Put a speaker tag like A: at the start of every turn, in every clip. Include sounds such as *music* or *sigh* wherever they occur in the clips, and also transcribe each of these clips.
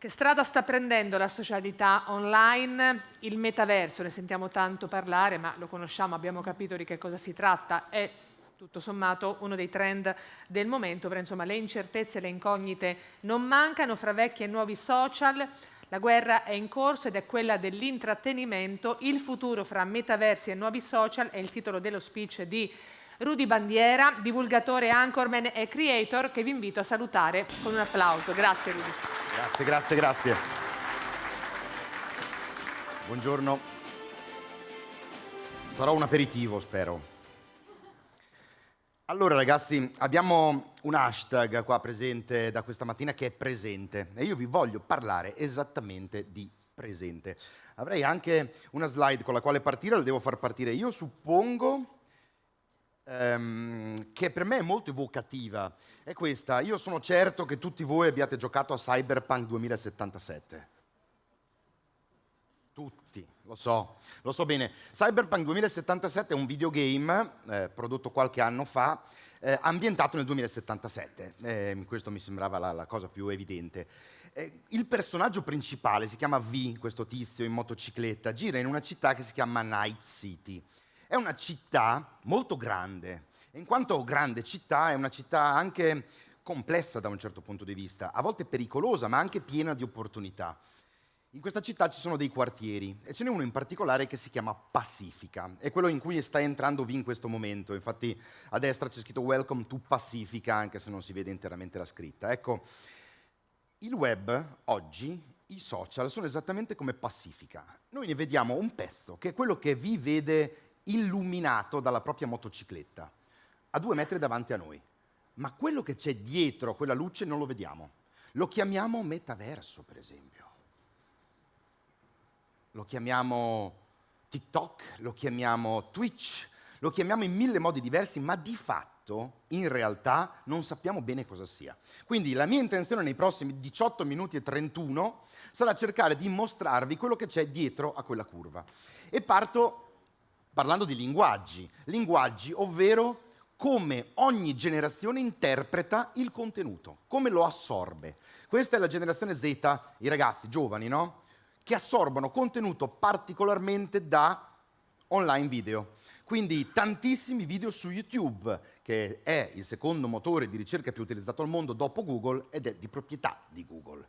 A: Che strada sta prendendo la socialità online? Il metaverso, ne sentiamo tanto parlare, ma lo conosciamo, abbiamo capito di che cosa si tratta. È tutto sommato uno dei trend del momento, però insomma le incertezze e le incognite non mancano fra vecchi e nuovi social. La guerra è in corso ed è quella dell'intrattenimento. Il futuro fra metaversi e nuovi social è il titolo dello speech di Rudy Bandiera, divulgatore, anchorman e creator, che vi invito a salutare con un applauso. Grazie Rudy.
B: Grazie, grazie, grazie. Buongiorno. Sarò un aperitivo, spero. Allora ragazzi, abbiamo un hashtag qua presente da questa mattina che è presente e io vi voglio parlare esattamente di presente. Avrei anche una slide con la quale partire, la devo far partire io, suppongo ehm, che per me è molto evocativa, è questa. Io sono certo che tutti voi abbiate giocato a Cyberpunk 2077. Tutti, lo so, lo so bene. Cyberpunk 2077 è un videogame eh, prodotto qualche anno fa, eh, ambientato nel 2077. Eh, questo mi sembrava la, la cosa più evidente. Eh, il personaggio principale si chiama V, questo tizio in motocicletta, gira in una città che si chiama Night City. È una città molto grande, in quanto grande città è una città anche complessa da un certo punto di vista, a volte pericolosa, ma anche piena di opportunità. In questa città ci sono dei quartieri e ce n'è uno in particolare che si chiama Pacifica, è quello in cui sta entrando V in questo momento, infatti a destra c'è scritto Welcome to Pacifica, anche se non si vede interamente la scritta. Ecco, il web oggi, i social sono esattamente come Pacifica. Noi ne vediamo un pezzo, che è quello che V vede illuminato dalla propria motocicletta, a due metri davanti a noi. Ma quello che c'è dietro quella luce non lo vediamo. Lo chiamiamo metaverso, per esempio. Lo chiamiamo TikTok, lo chiamiamo Twitch, lo chiamiamo in mille modi diversi, ma di fatto, in realtà, non sappiamo bene cosa sia. Quindi la mia intenzione nei prossimi 18 minuti e 31 sarà cercare di mostrarvi quello che c'è dietro a quella curva. E parto parlando di linguaggi, linguaggi ovvero come ogni generazione interpreta il contenuto, come lo assorbe. Questa è la generazione Z, i ragazzi giovani, no? Che assorbono contenuto particolarmente da online video. Quindi tantissimi video su YouTube, che è il secondo motore di ricerca più utilizzato al mondo dopo Google ed è di proprietà di Google.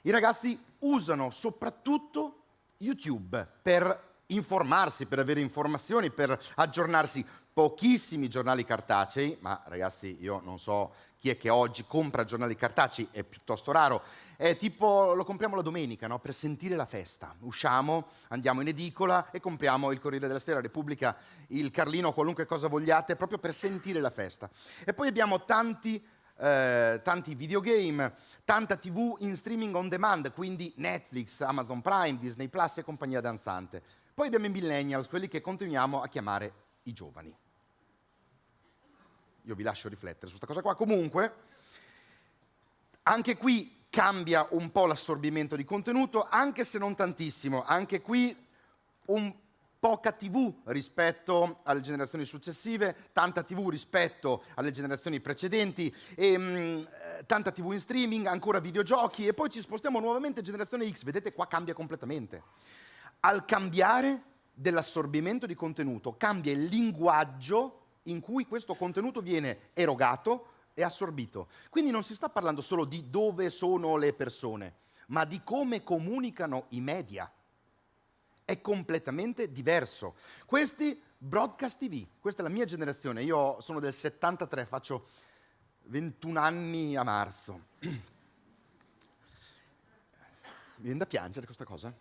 B: I ragazzi usano soprattutto YouTube per informarsi, per avere informazioni, per aggiornarsi. Pochissimi giornali cartacei, ma ragazzi io non so chi è che oggi compra giornali cartacei, è piuttosto raro. È tipo, lo compriamo la domenica, no? per sentire la festa. Usciamo, andiamo in edicola e compriamo il Corriere della Sera, Repubblica, il Carlino, qualunque cosa vogliate, proprio per sentire la festa. E poi abbiamo tanti eh, tanti videogame, tanta TV in streaming on demand, quindi Netflix, Amazon Prime, Disney Plus e compagnia danzante. Poi abbiamo i millennials, quelli che continuiamo a chiamare i giovani. Io vi lascio riflettere su questa cosa qua. Comunque, anche qui cambia un po' l'assorbimento di contenuto, anche se non tantissimo. Anche qui un poca TV rispetto alle generazioni successive, tanta TV rispetto alle generazioni precedenti, e, mh, mm, tanta TV in streaming, ancora videogiochi e poi ci spostiamo nuovamente a generazione X. Vedete qua cambia completamente al cambiare dell'assorbimento di contenuto, cambia il linguaggio in cui questo contenuto viene erogato e assorbito. Quindi non si sta parlando solo di dove sono le persone, ma di come comunicano i media. È completamente diverso. Questi broadcast TV, questa è la mia generazione, io sono del 73, faccio 21 anni a marzo. *clears throat* Mi viene da piangere questa cosa?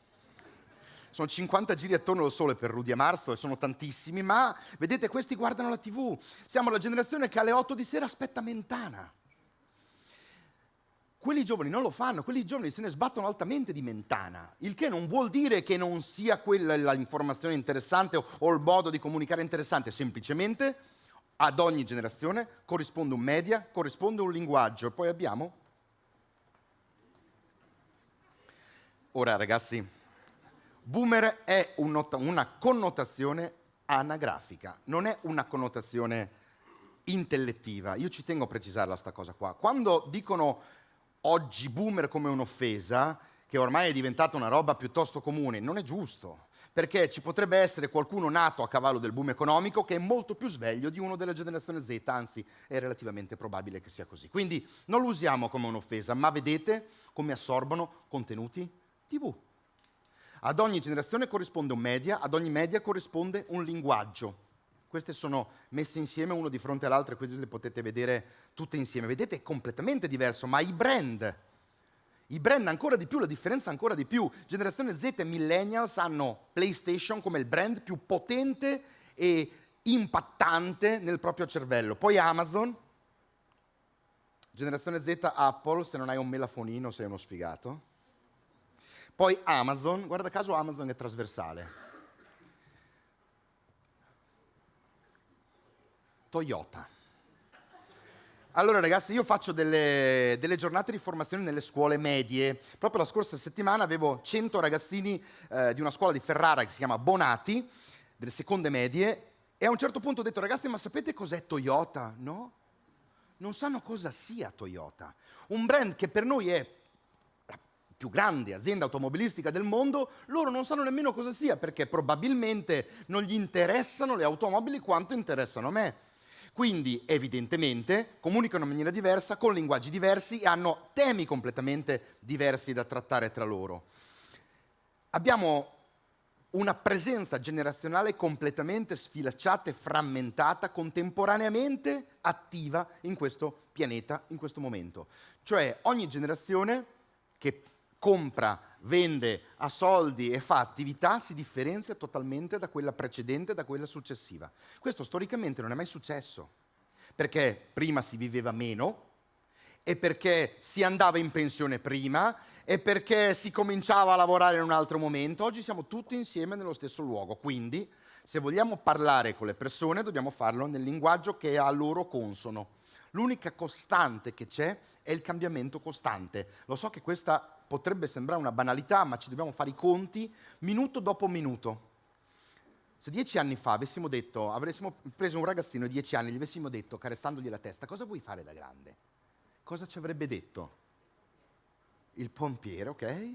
B: Sono 50 giri attorno al sole per Rudy a marzo e sono tantissimi, ma vedete questi guardano la tv, siamo la generazione che alle 8 di sera aspetta Mentana. Quelli giovani non lo fanno, quelli giovani se ne sbattono altamente di Mentana, il che non vuol dire che non sia quella l'informazione interessante o, il modo di comunicare interessante, semplicemente ad ogni generazione corrisponde un media, corrisponde un linguaggio. Poi abbiamo... Ora ragazzi, Boomer è una connotazione anagrafica, non è una connotazione intellettiva. Io ci tengo a precisarla sta cosa qua. Quando dicono oggi boomer come un'offesa, che ormai è diventata una roba piuttosto comune, non è giusto perché ci potrebbe essere qualcuno nato a cavallo del boom economico che è molto più sveglio di uno della generazione Z, anzi è relativamente probabile che sia così. Quindi non lo usiamo come un'offesa, ma vedete come assorbono contenuti TV. Ad ogni generazione corrisponde un media, ad ogni media corrisponde un linguaggio. Queste sono messe insieme uno di fronte all'altro e quindi le potete vedere tutte insieme. Vedete, è completamente diverso, ma i brand i brand ancora di più, la differenza ancora di più. Generazione Z e millennials hanno PlayStation come il brand più potente e impattante nel proprio cervello. Poi Amazon, generazione Z Apple, se non hai un melafonino sei uno sfigato. Poi Amazon, guarda caso Amazon è trasversale. Toyota. Allora ragazzi, io faccio delle, delle, giornate di formazione nelle scuole medie. Proprio la scorsa settimana avevo 100 ragazzini eh, di una scuola di Ferrara che si chiama Bonati, delle seconde medie, e a un certo punto ho detto ragazzi, ma sapete cos'è Toyota? No? Non sanno cosa sia Toyota. Un brand che per noi è più grande azienda automobilistica del mondo, loro non sanno nemmeno cosa sia, perché probabilmente non gli interessano le automobili quanto interessano me. Quindi evidentemente comunicano in maniera diversa, con linguaggi diversi e hanno temi completamente diversi da trattare tra loro. Abbiamo una presenza generazionale completamente sfilacciata e frammentata, contemporaneamente attiva in questo pianeta, in questo momento. Cioè ogni generazione che compra, vende, ha soldi e fa attività si differenzia totalmente da quella precedente, da quella successiva. Questo storicamente non è mai successo, perché prima si viveva meno e perché si andava in pensione prima e perché si cominciava a lavorare in un altro momento. Oggi siamo tutti insieme nello stesso luogo, quindi se vogliamo parlare con le persone dobbiamo farlo nel linguaggio che è a loro consono. L'unica costante che c'è è il cambiamento costante. Lo so che questa potrebbe sembrare una banalità, ma ci dobbiamo fare i conti minuto dopo minuto. Se dieci anni fa avessimo detto, avessimo preso un ragazzino di dieci anni gli avessimo detto, carezzandogli la testa, cosa vuoi fare da grande? Cosa ci avrebbe detto? Il pompiere, ok?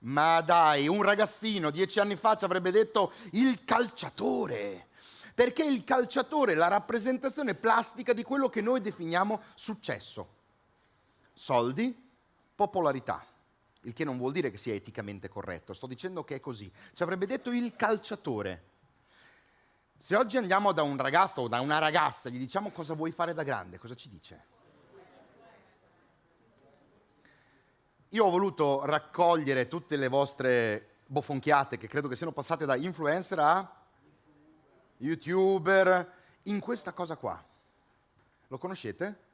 B: Ma dai, un ragazzino dieci anni fa ci avrebbe detto il calciatore perché il calciatore è la rappresentazione plastica di quello che noi definiamo successo. Soldi, popolarità, il che non vuol dire che sia eticamente corretto, sto dicendo che è così. Ci avrebbe detto il calciatore. Se oggi andiamo da un ragazzo o da una ragazza e gli diciamo cosa vuoi fare da grande, cosa ci dice? Io ho voluto raccogliere tutte le vostre bofonchiate che credo che siano passate da influencer a youtuber, in questa cosa qua. Lo conoscete?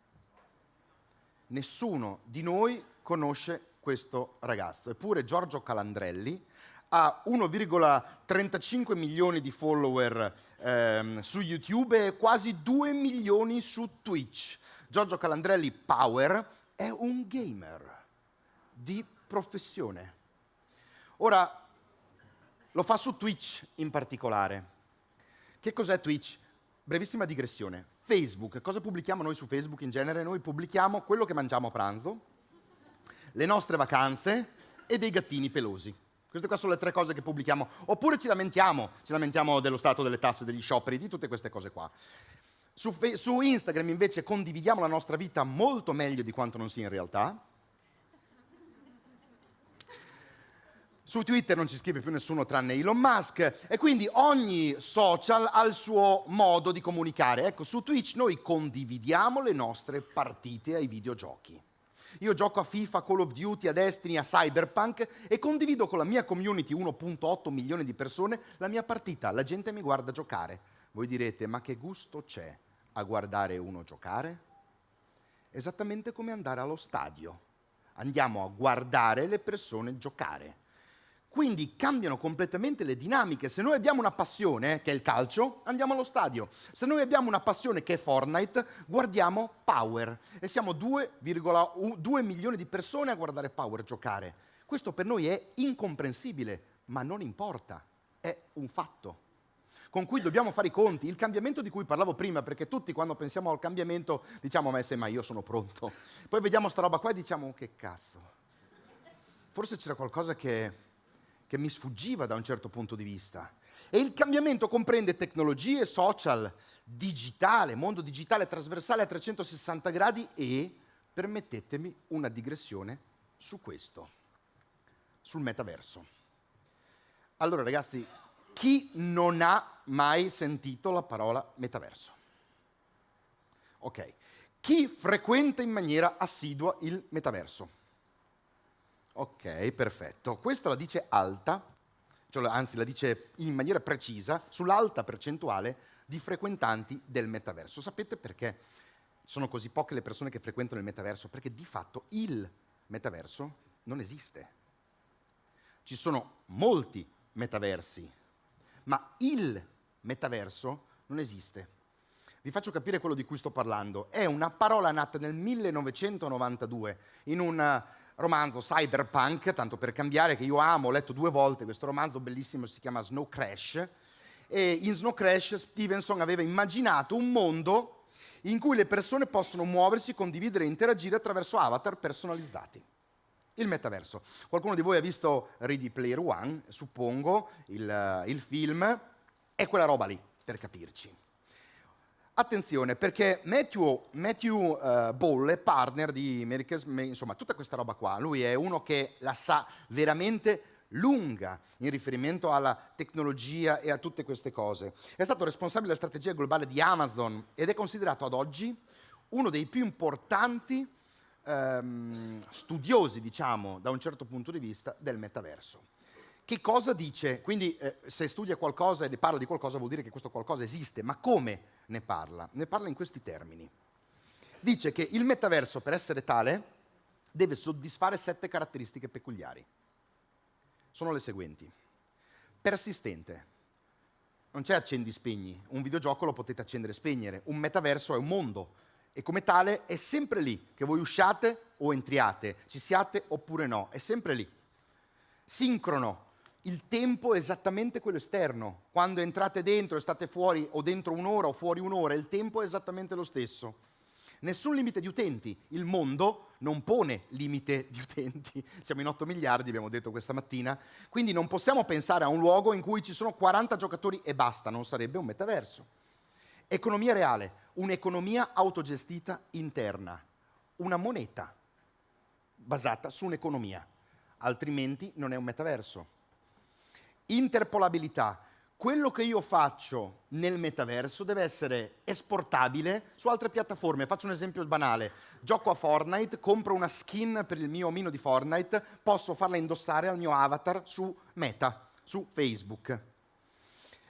B: Nessuno di noi conosce questo ragazzo, eppure Giorgio Calandrelli ha 1,35 milioni di follower ehm, su YouTube e quasi 2 milioni su Twitch. Giorgio Calandrelli Power è un gamer di professione. Ora, lo fa su Twitch in particolare. Che cos'è Twitch? Brevissima digressione. Facebook, cosa pubblichiamo noi su Facebook in genere? Noi pubblichiamo quello che mangiamo a pranzo, le nostre vacanze e dei gattini pelosi. Queste qua sono le tre cose che pubblichiamo. Oppure ci lamentiamo, ci lamentiamo dello stato delle tasse, degli scioperi, di tutte queste cose qua. Su, su Instagram invece condividiamo la nostra vita molto meglio di quanto non sia in realtà Su Twitter non ci scrive più nessuno tranne Elon Musk e quindi ogni social ha il suo modo di comunicare. Ecco, su Twitch noi condividiamo le nostre partite ai videogiochi. Io gioco a FIFA, Call of Duty, a Destiny, a Cyberpunk e condivido con la mia community 1.8 milioni di persone la mia partita. La gente mi guarda giocare. Voi direte, ma che gusto c'è a guardare uno giocare? Esattamente come andare allo stadio. Andiamo a guardare le persone giocare quindi cambiano completamente le dinamiche. Se noi abbiamo una passione, che è il calcio, andiamo allo stadio. Se noi abbiamo una passione che è Fortnite, guardiamo Power. E siamo 2,2 milioni di persone a guardare Power giocare. Questo per noi è incomprensibile, ma non importa, è un fatto con cui dobbiamo fare i conti, il cambiamento di cui parlavo prima, perché tutti quando pensiamo al cambiamento diciamo, ma se mai io sono pronto. Poi vediamo sta roba qua e diciamo, che cazzo forse c'era qualcosa che, che mi sfuggiva da un certo punto di vista. E il cambiamento comprende tecnologie, social, digitale, mondo digitale trasversale a 360 gradi e, permettetemi, una digressione su questo, sul metaverso. Allora ragazzi, chi non ha mai sentito la parola metaverso? Ok. Chi frequenta in maniera assidua il metaverso? Ok, perfetto. Questa la dice alta, cioè, anzi la dice in maniera precisa, sull'alta percentuale di frequentanti del metaverso. Sapete perché sono così poche le persone che frequentano il metaverso? Perché di fatto il metaverso non esiste. Ci sono molti metaversi, ma il metaverso non esiste. Vi faccio capire quello di cui sto parlando. È una parola nata nel 1992 in un romanzo cyberpunk, tanto per cambiare, che io amo, ho letto due volte questo romanzo bellissimo, si chiama Snow Crash, e in Snow Crash Stevenson aveva immaginato un mondo in cui le persone possono muoversi, condividere e interagire attraverso avatar personalizzati. Il metaverso. Qualcuno di voi ha visto Ready Player One, suppongo, il, il film, è quella roba lì, per capirci. Attenzione, perché Matthew, Matthew uh, Ball partner di America's, insomma, tutta questa roba qua. Lui è uno che la sa veramente lunga in riferimento alla tecnologia e a tutte queste cose. È stato responsabile della strategia globale di Amazon ed è considerato ad oggi uno dei più importanti ehm, studiosi, diciamo, da un certo punto di vista, del metaverso. Che cosa dice? Quindi eh, se studia qualcosa e ne parla di qualcosa vuol dire che questo qualcosa esiste, ma come ne parla? Ne parla in questi termini. Dice che il metaverso per essere tale deve soddisfare sette caratteristiche peculiari. Sono le seguenti. Persistente. Non c'è accendi spegni, un videogioco lo potete accendere e spegnere, un metaverso è un mondo e come tale è sempre lì, che voi usciate o entriate, ci siate oppure no, è sempre lì. Sincrono, il tempo è esattamente quello esterno. Quando entrate dentro e state fuori o dentro un'ora o fuori un'ora, il tempo è esattamente lo stesso. Nessun limite di utenti. Il mondo non pone limite *laughs* di utenti. Siamo in 8 miliardi, abbiamo detto questa mattina. Quindi non possiamo pensare a un luogo in cui ci sono 40 giocatori e basta, non sarebbe un metaverso. Economia reale, un'economia autogestita interna, una moneta basata su un'economia, altrimenti non è un metaverso interpolabilità. Quello che io faccio nel metaverso deve essere esportabile su altre piattaforme. Faccio un esempio banale. Gioco a Fortnite, compro una skin per il mio omino di Fortnite, posso farla indossare al mio avatar su Meta, su Facebook.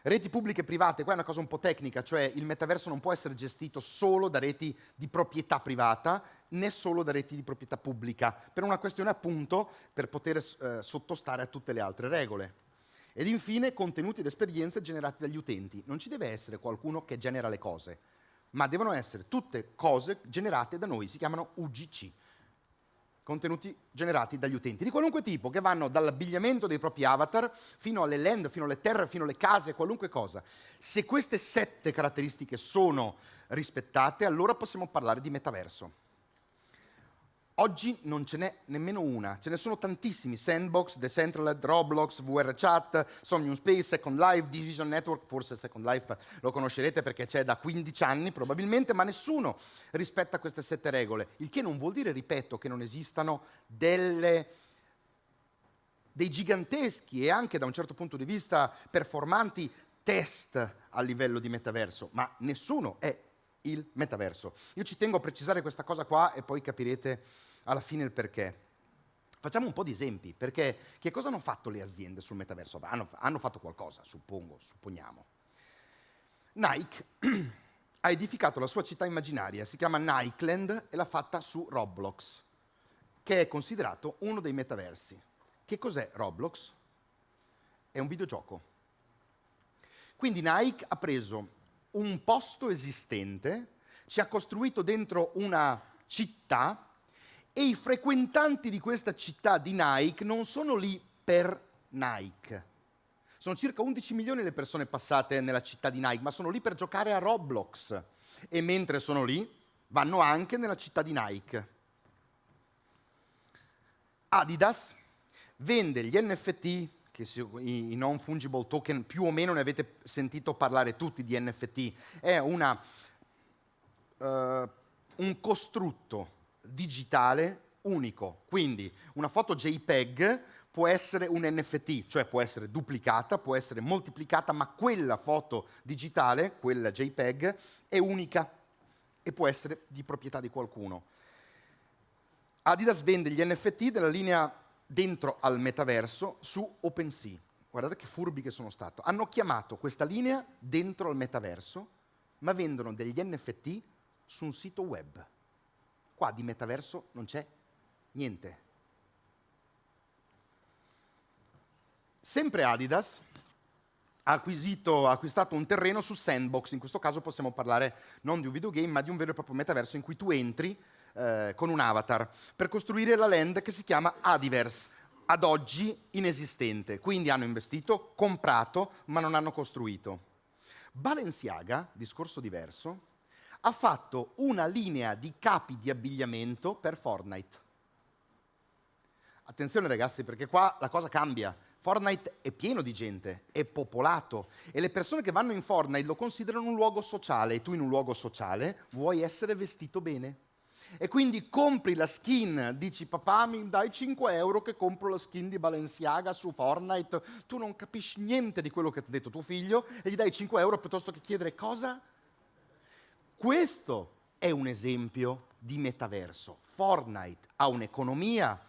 B: Reti pubbliche e private, qua è una cosa un po' tecnica, cioè il metaverso non può essere gestito solo da reti di proprietà privata né solo da reti di proprietà pubblica, per una questione appunto per poter eh, sottostare a tutte le altre regole. Ed infine contenuti ed esperienze generati dagli utenti. Non ci deve essere qualcuno che genera le cose, ma devono essere tutte cose generate da noi, si chiamano UGC, contenuti generati dagli utenti, di qualunque tipo, che vanno dall'abbigliamento dei propri avatar fino alle land, fino alle terre, fino alle case, qualunque cosa. Se queste sette caratteristiche sono rispettate, allora possiamo parlare di metaverso. Oggi non ce n'è nemmeno una, ce ne sono tantissimi, Sandbox, Decentraland, Roblox, VRChat, Somnium Space, Second Life, Division Network, forse Second Life lo conoscerete perché c'è da 15 anni probabilmente, ma nessuno rispetta queste sette regole, il che non vuol dire, ripeto, che non esistano delle, dei giganteschi e anche da un certo punto di vista performanti test a livello di metaverso, ma nessuno è il metaverso. Io ci tengo a precisare questa cosa qua e poi capirete alla fine il perché. Facciamo un po' di esempi, perché che cosa hanno fatto le aziende sul metaverso? Hanno, hanno fatto qualcosa, suppongo, supponiamo. Nike *clears throat* ha edificato la sua città immaginaria, si chiama Nikeland e l'ha fatta su Roblox, che è considerato uno dei metaversi. Che cos'è Roblox? È un videogioco. Quindi Nike ha preso un posto esistente, ci ha costruito dentro una città e i frequentanti di questa città di Nike non sono lì per Nike. Sono circa 11 milioni le persone passate nella città di Nike, ma sono lì per giocare a Roblox. E mentre sono lì, vanno anche nella città di Nike. Adidas vende gli NFT, che i, non fungible token, più o meno ne avete sentito parlare tutti di NFT, è una, uh, un costrutto digitale unico. Quindi una foto JPEG può essere un NFT, cioè può essere duplicata, può essere moltiplicata, ma quella foto digitale, quella JPEG, è unica e può essere di proprietà di qualcuno. Adidas vende gli NFT della linea dentro al metaverso su OpenSea. Guardate che furbi che sono stato. Hanno chiamato questa linea dentro al metaverso, ma vendono degli NFT su un sito web. Qua di metaverso non c'è niente. Sempre Adidas ha, acquisito, acquistato un terreno su Sandbox, in questo caso possiamo parlare non di un videogame, ma di un vero e proprio metaverso in cui tu entri eh, con un avatar per costruire la land che si chiama Adiverse, ad oggi inesistente. Quindi hanno investito, comprato, ma non hanno costruito. Balenciaga, discorso diverso, ha fatto una linea di capi di abbigliamento per Fortnite. Attenzione ragazzi, perché qua la cosa cambia. Fortnite è pieno di gente, è popolato e le persone che vanno in Fortnite lo considerano un luogo sociale e tu in un luogo sociale vuoi essere vestito bene. E quindi compri la skin, dici papà mi dai 5 euro che compro la skin di Balenciaga su Fortnite, tu non capisci niente di quello che ti ha detto tuo figlio e gli dai 5 euro piuttosto che chiedere cosa? Questo è un esempio di metaverso. Fortnite ha un'economia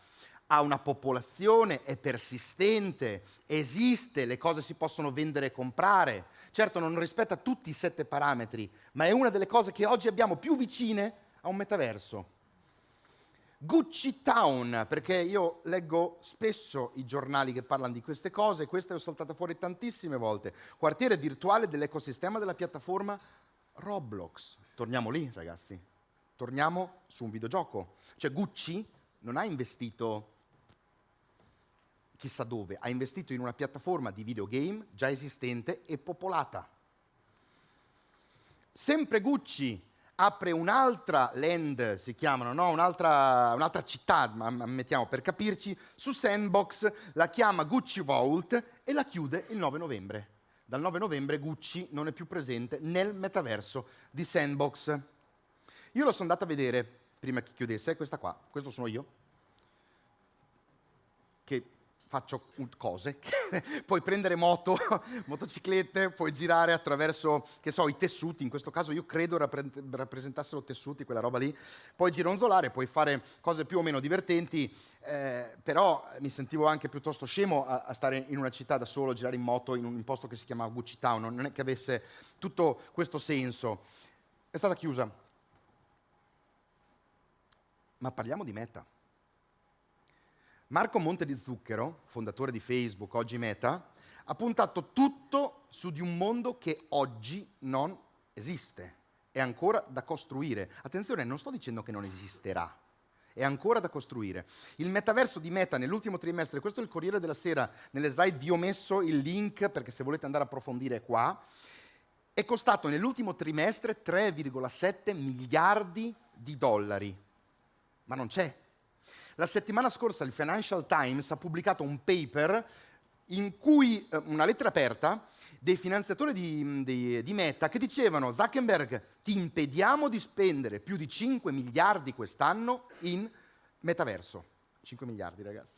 B: ha una popolazione, è persistente, esiste, le cose si possono vendere e comprare. Certo non rispetta tutti i sette parametri, ma è una delle cose che oggi abbiamo più vicine a un metaverso. Gucci Town, perché io leggo spesso i giornali che parlano di queste cose, questa ho saltata fuori tantissime volte. Quartiere virtuale dell'ecosistema della piattaforma Roblox. Torniamo lì, ragazzi. Torniamo su un videogioco. Cioè Gucci non ha investito chissà dove, ha investito in una piattaforma di videogame già esistente e popolata. Sempre Gucci apre un'altra land, si chiamano, no? un'altra, un'altra città, mettiamo per capirci, su Sandbox, la chiama Gucci Vault e la chiude il 9 novembre. Dal 9 novembre Gucci non è più presente nel metaverso di Sandbox. Io lo sono andato a vedere prima che chiudesse, questa qua, questo sono io, faccio cose, *laughs* puoi prendere moto, *laughs* motociclette, puoi girare attraverso, che so, i tessuti, in questo caso io credo rappre- rappresentassero tessuti, quella roba lì, puoi gironzolare, puoi fare cose più o meno divertenti, eh, però mi sentivo anche piuttosto scemo a, a, stare in una città da solo, girare in moto in un posto che si chiama Gucci Town, non è che avesse tutto questo senso. È stata chiusa. Ma parliamo di meta. Marco Monte di Zucchero, fondatore di Facebook, oggi Meta, ha puntato tutto su di un mondo che oggi non esiste, è ancora da costruire. Attenzione, non sto dicendo che non esisterà, è ancora da costruire. Il metaverso di Meta nell'ultimo trimestre, questo è il Corriere della Sera, nelle slide vi ho messo il link perché se volete andare a approfondire qua, è costato nell'ultimo trimestre 3,7 miliardi di dollari, ma non c'è la settimana scorsa il Financial Times ha pubblicato un paper in cui, eh, una lettera aperta, dei finanziatori di, di, di, Meta che dicevano Zuckerberg ti impediamo di spendere più di 5 miliardi quest'anno in metaverso. 5 miliardi ragazzi.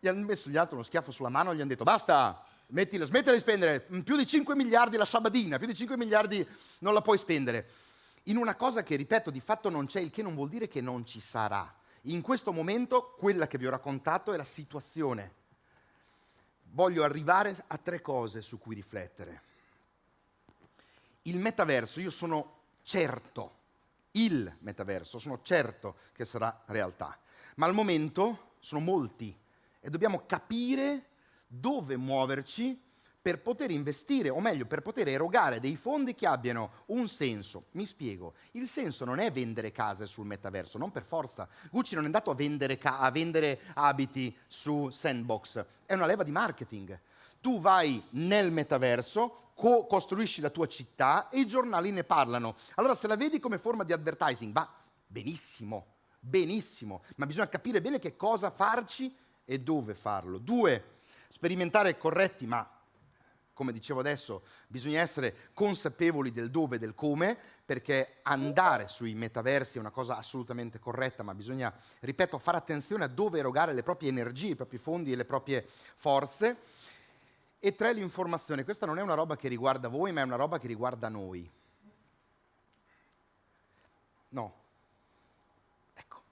B: Gli hanno messo gli altri uno schiaffo sulla mano e gli hanno detto basta, mettila, smettila di spendere, più di 5 miliardi la sabadina, più di 5 miliardi non la puoi spendere in una cosa che, ripeto, di fatto non c'è, il che non vuol dire che non ci sarà. In questo momento quella che vi ho raccontato è la situazione. Voglio arrivare a tre cose su cui riflettere. Il metaverso, io sono certo, il metaverso, sono certo che sarà realtà, ma al momento sono molti e dobbiamo capire dove muoverci per poter investire, o meglio, per poter erogare dei fondi che abbiano un senso. Mi spiego, il senso non è vendere case sul metaverso, non per forza. Gucci non è andato a vendere, a vendere abiti su Sandbox, è una leva di marketing. Tu vai nel metaverso, co- costruisci la tua città e i giornali ne parlano. Allora se la vedi come forma di advertising, va benissimo, benissimo, ma bisogna capire bene che cosa farci e dove farlo. Due, sperimentare corretti, ma come dicevo adesso, bisogna essere consapevoli del dove e del come, perché andare sui metaversi è una cosa assolutamente corretta, ma bisogna, ripeto, fare attenzione a dove erogare le proprie energie, i propri fondi e le proprie forze. E tre, l'informazione. Questa non è una roba che riguarda voi, ma è una roba che riguarda noi. No. Ecco.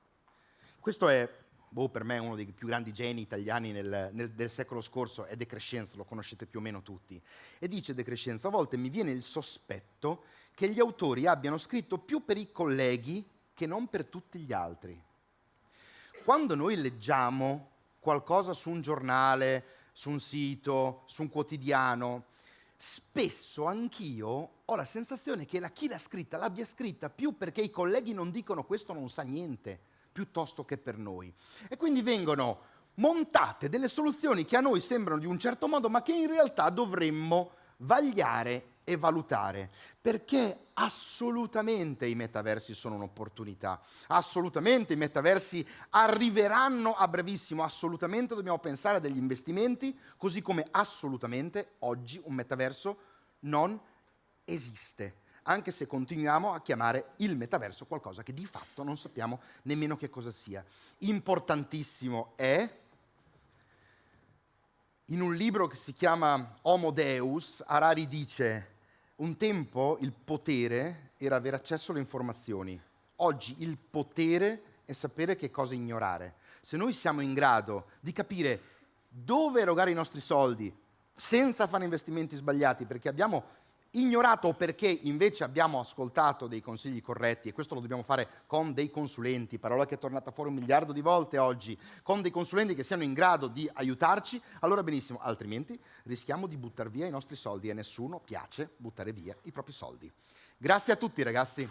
B: Questo è boh, per me uno dei più grandi geni italiani nel, nel, del secolo scorso, è De Crescenzo, lo conoscete più o meno tutti. E dice De Crescenzo, a volte mi viene il sospetto che gli autori abbiano scritto più per i colleghi che non per tutti gli altri. Quando noi leggiamo qualcosa su un giornale, su un sito, su un quotidiano, spesso anch'io ho la sensazione che la, chi l'ha scritta l'abbia scritta più perché i colleghi non dicono questo non sa niente, piuttosto che per noi. E quindi vengono montate delle soluzioni che a noi sembrano di un certo modo, ma che in realtà dovremmo vagliare e valutare, perché assolutamente i metaversi sono un'opportunità, assolutamente i metaversi arriveranno a brevissimo, assolutamente dobbiamo pensare a degli investimenti, così come assolutamente oggi un metaverso non esiste anche se continuiamo a chiamare il metaverso qualcosa che di fatto non sappiamo nemmeno che cosa sia. Importantissimo è, in un libro che si chiama Homo Deus, Harari dice, un tempo il potere era avere accesso alle informazioni, oggi il potere è sapere che cosa ignorare. Se noi siamo in grado di capire dove erogare i nostri soldi senza fare investimenti sbagliati, perché abbiamo ignorato perché invece abbiamo ascoltato dei consigli corretti, e questo lo dobbiamo fare con dei consulenti, parola che è tornata fuori un miliardo di volte oggi, con dei consulenti che siano in grado di aiutarci, allora benissimo, altrimenti rischiamo di buttare via i nostri soldi e a nessuno piace buttare via i propri soldi. Grazie a tutti ragazzi.